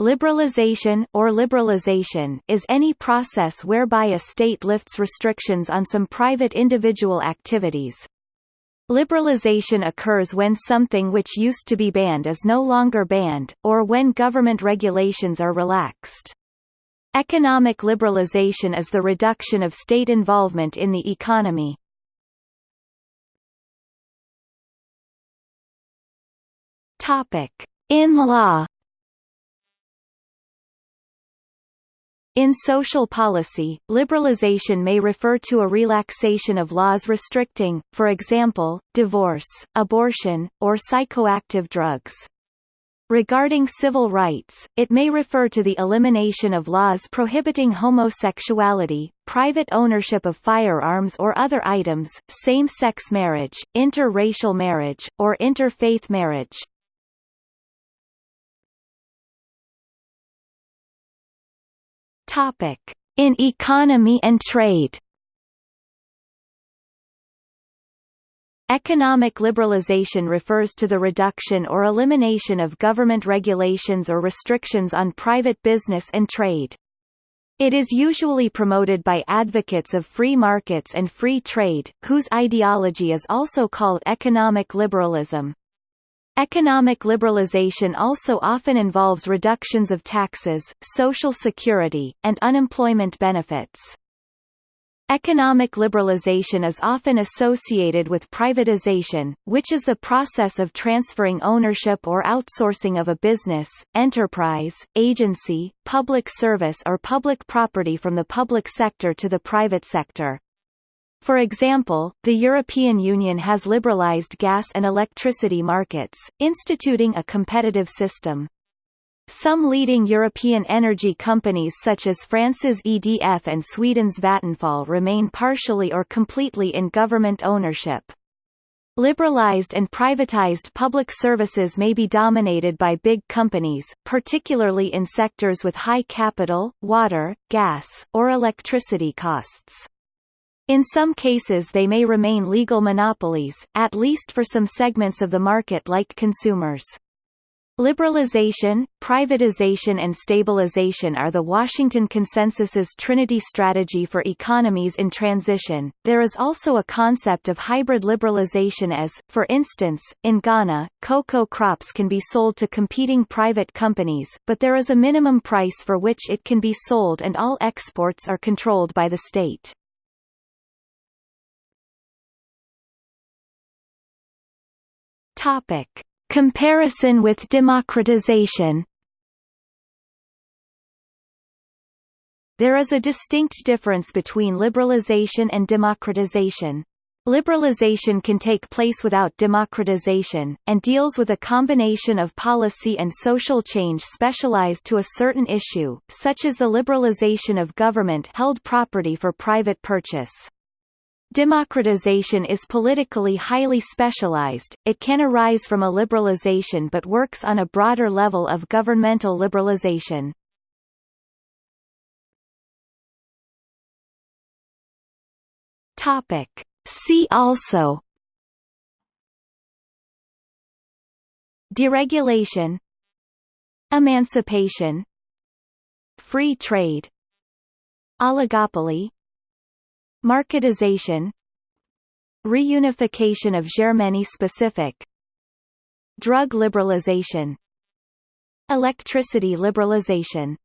Liberalization or liberalization is any process whereby a state lifts restrictions on some private individual activities. Liberalization occurs when something which used to be banned is no longer banned, or when government regulations are relaxed. Economic liberalization is the reduction of state involvement in the economy. In law. In social policy, liberalization may refer to a relaxation of laws restricting, for example, divorce, abortion, or psychoactive drugs. Regarding civil rights, it may refer to the elimination of laws prohibiting homosexuality, private ownership of firearms or other items, same-sex marriage, interracial marriage, or interfaith marriage. In economy and trade. Economic liberalization refers to the reduction or elimination of government regulations or restrictions on private business and trade. It is usually promoted by advocates of free markets and free trade, whose ideology is also called economic liberalism. Economic liberalization also often involves reductions of taxes, social security, and unemployment benefits. Economic liberalization is often associated with privatization, which is the process of transferring ownership or outsourcing of a business, enterprise, agency, public service or public property from the public sector to the private sector. For example, the European Union has liberalized gas and electricity markets, instituting a competitive system. Some leading European energy companies such as France's EDF and Sweden's Vattenfall remain partially or completely in government ownership. Liberalized and privatized public services may be dominated by big companies, particularly in sectors with high capital, water, gas, or electricity costs. In some cases they may remain legal monopolies, at least for some segments of the market like consumers. Liberalization, privatization and stabilization are the Washington Consensus's trinity strategy for economies in transition. There is also a concept of hybrid liberalization as, for instance, in Ghana, cocoa crops can be sold to competing private companies, but there is a minimum price for which it can be sold and all exports are controlled by the state. Topic: Comparison with democratization. There is a distinct difference between liberalization and democratization. Liberalization can take place without democratization, and deals with a combination of policy and social change specialized to a certain issue, such as the liberalization of government-held property for private purchase. Democratization is politically highly specialized, it can arise from a liberalization but works on a broader level of governmental liberalization. Topic. See also Deregulation Emancipation Free trade Oligopoly Marketization Reunification of Germany-specific Drug liberalization Electricity liberalization